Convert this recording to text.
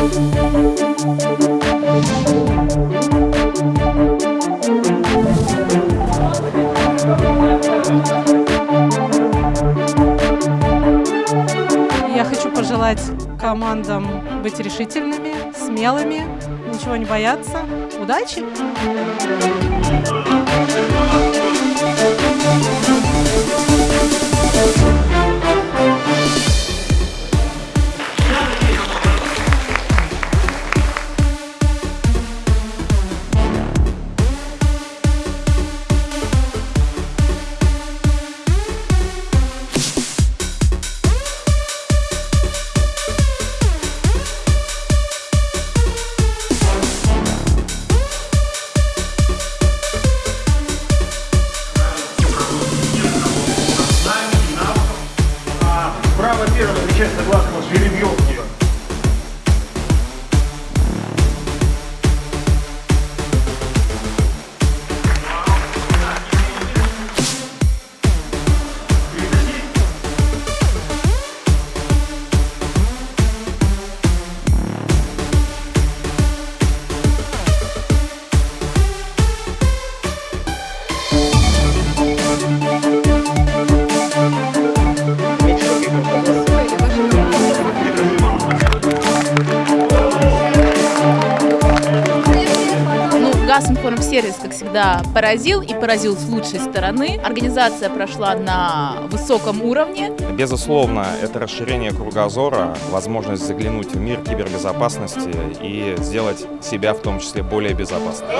Я хочу пожелать командам быть решительными, смелыми, ничего не бояться. Удачи! Право первого отвечать согласно жеребьевке. Ну, Газинформсервис, как всегда, поразил и поразил с лучшей стороны. Организация прошла на высоком уровне. Безусловно, это расширение кругозора, возможность заглянуть в мир кибербезопасности и сделать себя в том числе более безопасным.